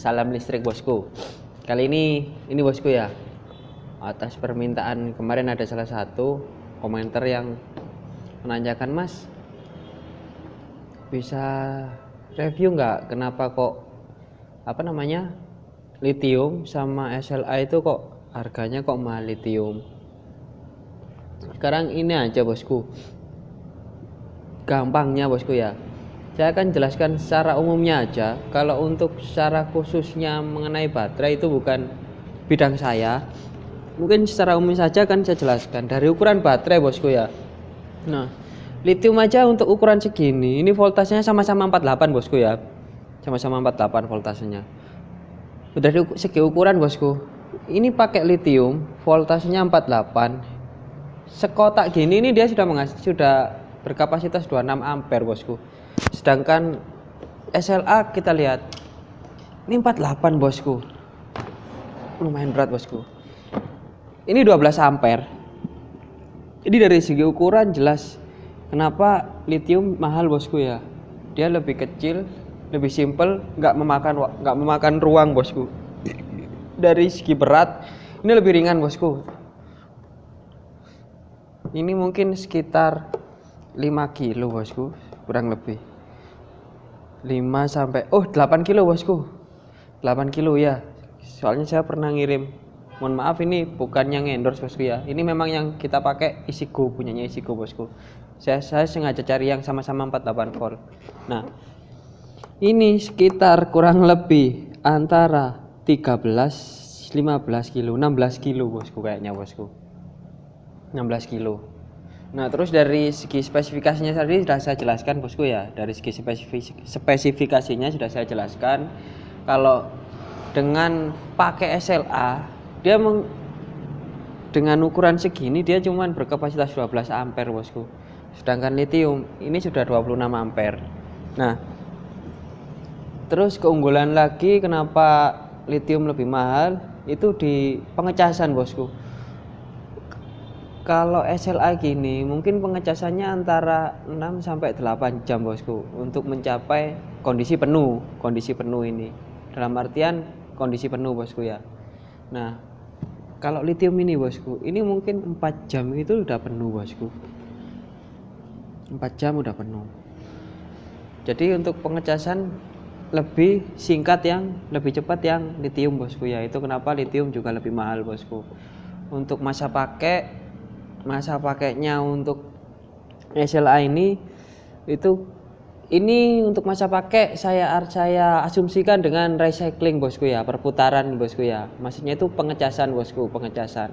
salam listrik bosku. Kali ini ini bosku ya. Atas permintaan kemarin ada salah satu komentar yang menanyakan Mas bisa review nggak kenapa kok apa namanya lithium sama SLA itu kok harganya kok mahal lithium sekarang ini aja bosku gampangnya bosku ya saya akan jelaskan secara umumnya aja. Kalau untuk secara khususnya mengenai baterai itu bukan bidang saya. Mungkin secara umum saja kan saya jelaskan. Dari ukuran baterai bosku ya. Nah lithium aja untuk ukuran segini. Ini voltasenya sama-sama 48 bosku ya. Sama-sama 48 voltasenya. Dari segi ukuran bosku. Ini pakai lithium voltasenya 48 sekotak gini ini dia sudah sudah berkapasitas 26 ampere bosku sedangkan SLA kita lihat ini 48 bosku. Lumayan berat bosku. Ini 12 ampere. Jadi dari segi ukuran jelas kenapa lithium mahal bosku ya. Dia lebih kecil lebih simple nggak memakan nggak memakan ruang bosku. Dari segi berat ini lebih ringan bosku. Ini mungkin sekitar 5 kilo bosku kurang lebih 5 sampai oh 8 kilo bosku. 8 kilo ya. Soalnya saya pernah ngirim mohon maaf ini bukan yang endorse bosku ya. Ini memang yang kita pakai Isigo punyanya Isigo bosku. Saya, saya sengaja cari yang sama-sama 48 volt. Nah ini sekitar kurang lebih antara 13 15 kilo 16 kilo bosku kayaknya bosku. 16 kilo nah terus dari segi spesifikasinya tadi sudah saya jelaskan bosku ya. Dari segi spesifikasinya sudah saya jelaskan. Kalau dengan pakai SLA dia meng, dengan ukuran segini dia cuman berkapasitas 12 ampere bosku. Sedangkan lithium ini sudah 26 ampere. Nah terus keunggulan lagi kenapa lithium lebih mahal? Itu di pengecasan bosku kalau SLA gini mungkin pengecasannya antara 6 sampai 8 jam bosku untuk mencapai kondisi penuh kondisi penuh ini. Dalam artian kondisi penuh bosku ya. Nah kalau lithium ini bosku ini mungkin 4 jam itu udah penuh bosku. 4 jam udah penuh. Jadi untuk pengecasan lebih singkat yang lebih cepat yang lithium bosku ya. Itu kenapa lithium juga lebih mahal bosku. Untuk masa pakai masa pakainya untuk SLA ini itu ini untuk masa pakai saya saya asumsikan dengan recycling bosku ya perputaran bosku ya. Maksudnya itu pengecasan bosku pengecasan.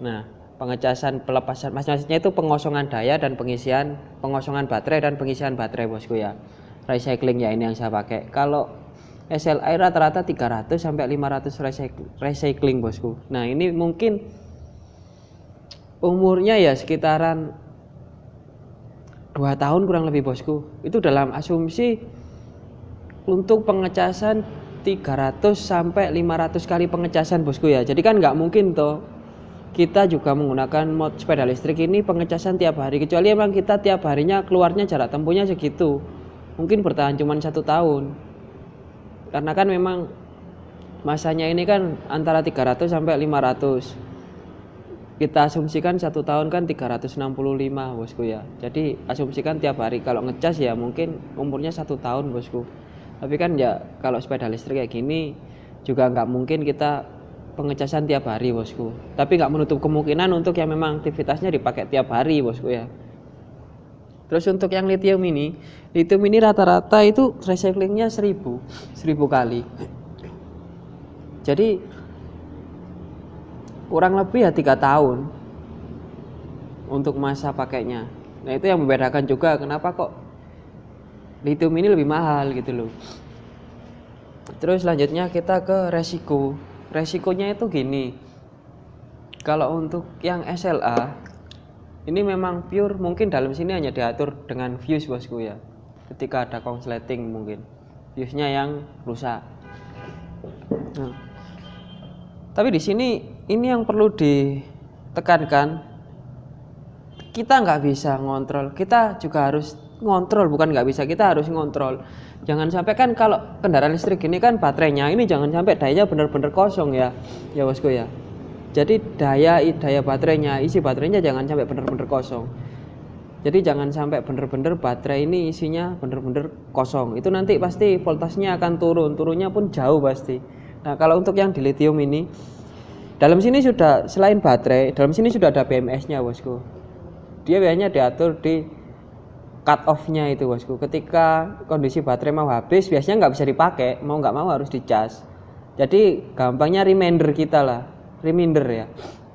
Nah pengecasan pelepasan maksudnya itu pengosongan daya dan pengisian pengosongan baterai dan pengisian baterai bosku ya. Recycling ya ini yang saya pakai. Kalau SLA rata-rata 300 sampai 500 recycling bosku. Nah ini mungkin umurnya ya sekitaran dua tahun kurang lebih bosku. Itu dalam asumsi untuk pengecasan 300 sampai 500 kali pengecasan bosku ya. Jadi kan nggak mungkin toh kita juga menggunakan mod sepeda listrik ini pengecasan tiap hari. Kecuali emang kita tiap harinya keluarnya jarak tempuhnya segitu. Mungkin bertahan cuma satu tahun. Karena kan memang masanya ini kan antara 300 sampai 500 kita asumsikan satu tahun kan 365 bosku ya. Jadi asumsikan tiap hari. Kalau ngecas ya mungkin umurnya satu tahun bosku. Tapi kan ya kalau sepeda listrik kayak gini juga nggak mungkin kita pengecasan tiap hari bosku. Tapi nggak menutup kemungkinan untuk yang memang aktivitasnya dipakai tiap hari bosku ya. Terus untuk yang lithium ini lithium ini rata-rata itu recyclingnya 1000 1000 kali. Jadi kurang lebih ya tiga tahun untuk masa pakainya. Nah itu yang membedakan juga kenapa kok lithium ini lebih mahal gitu loh. Terus selanjutnya kita ke resiko. Resikonya itu gini. Kalau untuk yang SLA ini memang pure mungkin dalam sini hanya diatur dengan fuse bosku ya. Ketika ada konsleting mungkin. Fuse nya yang rusak. Nah, tapi di sini ini yang perlu ditekankan. Kita nggak bisa ngontrol. Kita juga harus ngontrol bukan nggak bisa. Kita harus ngontrol. Jangan sampai kan kalau kendaraan listrik ini kan baterainya ini jangan sampai dayanya benar-benar kosong ya. Ya bosku ya. Jadi daya daya baterainya isi baterainya jangan sampai benar-benar kosong. Jadi jangan sampai benar-benar baterai ini isinya benar-benar kosong. Itu nanti pasti voltasenya akan turun turunnya pun jauh pasti. Nah kalau untuk yang di lithium ini dalam sini sudah selain baterai dalam sini sudah ada BMS nya bosku. Dia biasanya diatur di cut off-nya itu bosku. Ketika kondisi baterai mau habis biasanya nggak bisa dipakai. Mau nggak mau harus dicas jadi gampangnya reminder kita lah. Reminder ya.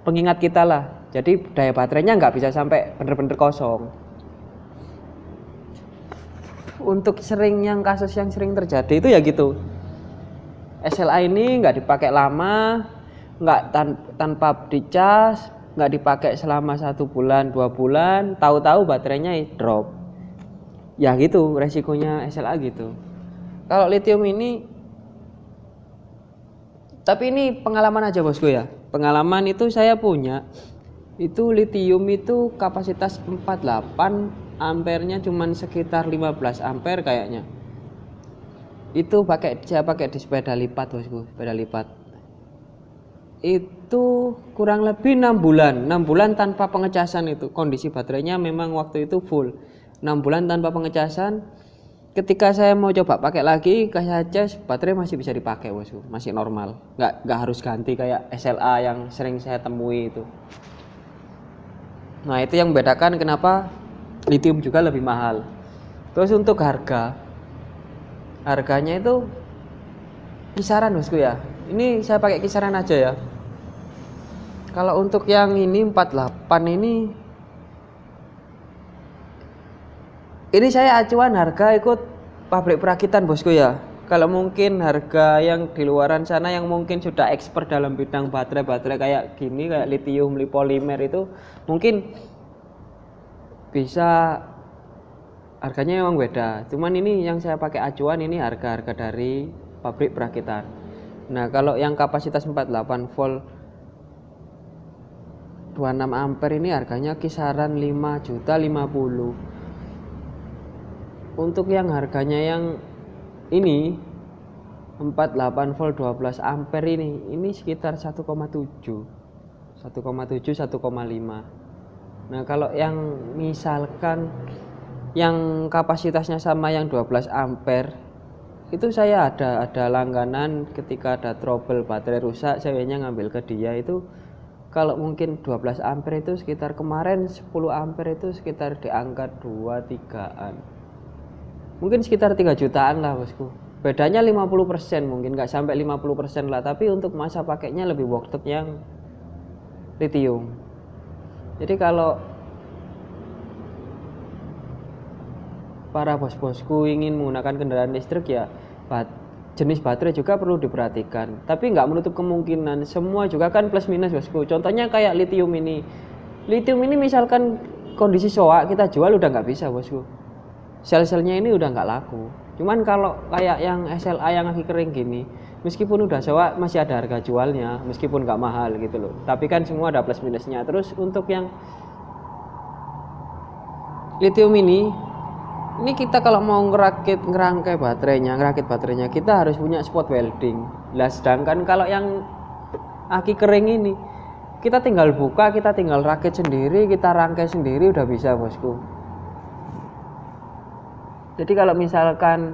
Pengingat kita lah. Jadi daya baterainya nggak bisa sampai bener-bener kosong. Untuk sering yang kasus yang sering terjadi itu ya gitu. SLA ini nggak dipakai lama nggak tan tanpa dicas nggak dipakai selama satu bulan dua bulan tahu-tahu baterainya drop. Ya gitu resikonya SLA gitu. Kalau lithium ini tapi ini pengalaman aja bosku ya. Pengalaman itu saya punya itu lithium itu kapasitas 48 ampernya cuman sekitar 15 ampere kayaknya. Itu pakai saya pakai di sepeda lipat bosku sepeda lipat itu kurang lebih enam bulan. Enam bulan tanpa pengecasan itu. Kondisi baterainya memang waktu itu full. 6 bulan tanpa pengecasan. Ketika saya mau coba pakai lagi kayak cas baterai masih bisa dipakai bosku. Masih normal. Nggak nggak harus ganti kayak SLA yang sering saya temui itu. Nah itu yang membedakan kenapa lithium juga lebih mahal. Terus untuk harga. Harganya itu kisaran bosku ya. Ini saya pakai kisaran aja ya kalau untuk yang ini 48 ini. Ini saya acuan harga ikut pabrik perakitan bosku ya. Kalau mungkin harga yang di luaran sana yang mungkin sudah expert dalam bidang baterai-baterai kayak gini kayak lithium, polimer itu mungkin bisa. Harganya memang beda. Cuman ini yang saya pakai acuan ini harga-harga dari pabrik perakitan. Nah kalau yang kapasitas 48 volt 26 ampere ini harganya kisaran 5 juta 50 untuk yang harganya yang ini 48 volt 12 ampere ini ini sekitar 1,7 1,7 1,5 nah kalau yang misalkan yang kapasitasnya sama yang 12 ampere itu saya ada ada langganan ketika ada trouble baterai rusak saya ngambil ke dia itu kalau mungkin 12 ampere itu sekitar kemarin 10 ampere itu sekitar di angka 2 3an mungkin sekitar 3 jutaan lah bosku. Bedanya 50% mungkin nggak sampai 50% lah. Tapi untuk masa pakainya lebih worth it yang lithium. Jadi kalau para bos-bosku ingin menggunakan kendaraan listrik ya jenis baterai juga perlu diperhatikan. Tapi nggak menutup kemungkinan. Semua juga kan plus minus bosku contohnya kayak lithium ini. Lithium ini misalkan kondisi soak kita jual udah nggak bisa bosku sel-selnya ini udah nggak laku. Cuman kalau kayak yang SLA yang lagi kering gini meskipun udah sewa masih ada harga jualnya meskipun nggak mahal gitu loh. Tapi kan semua ada plus minusnya. Terus untuk yang lithium ini ini kita kalau mau ngerakit ngerangkai baterainya ngerakit baterainya kita harus punya spot welding. Lah sedangkan kalau yang aki kering ini kita tinggal buka kita tinggal rakit sendiri kita rangkai sendiri udah bisa bosku. Jadi kalau misalkan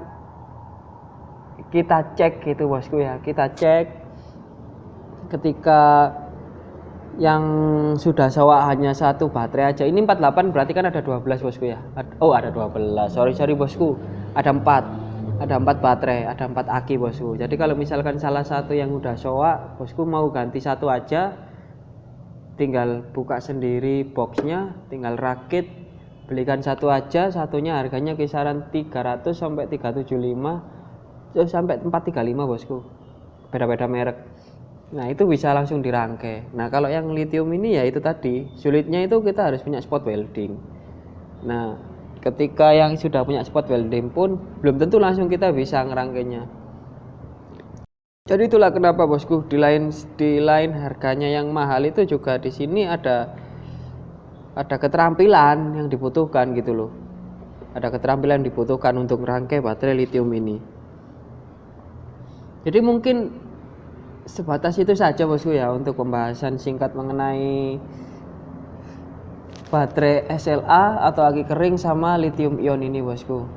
kita cek gitu bosku ya kita cek ketika yang sudah sewa hanya satu baterai aja. Ini 48 berarti kan ada 12 bosku ya? Oh ada 12 sorry sorry bosku. Ada 4 ada 4 baterai ada 4 aki bosku. Jadi kalau misalkan salah satu yang udah sewa bosku mau ganti satu aja tinggal buka sendiri boxnya tinggal rakit belikan satu aja. Satunya harganya kisaran 300 sampai 375 sampai 435 bosku. Beda-beda merek nah itu bisa langsung dirangkai. Nah kalau yang lithium ini ya itu tadi sulitnya itu kita harus punya spot welding. Nah ketika yang sudah punya spot welding pun belum tentu langsung kita bisa ngerangkainya. Jadi itulah kenapa bosku di lain di lain harganya yang mahal itu juga di sini ada ada keterampilan yang dibutuhkan gitu loh. Ada keterampilan yang dibutuhkan untuk merangkai baterai lithium ini. Jadi mungkin sebatas itu saja bosku ya untuk pembahasan singkat mengenai baterai SLA atau aki kering sama lithium ion ini bosku.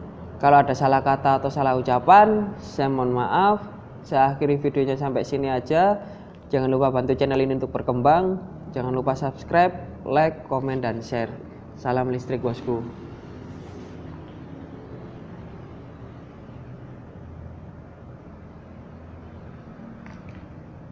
Kalau ada salah kata atau salah ucapan saya mohon maaf. Saya akhiri videonya sampai sini aja. Jangan lupa bantu channel ini untuk berkembang. Jangan lupa subscribe like komen dan share. Salam listrik bosku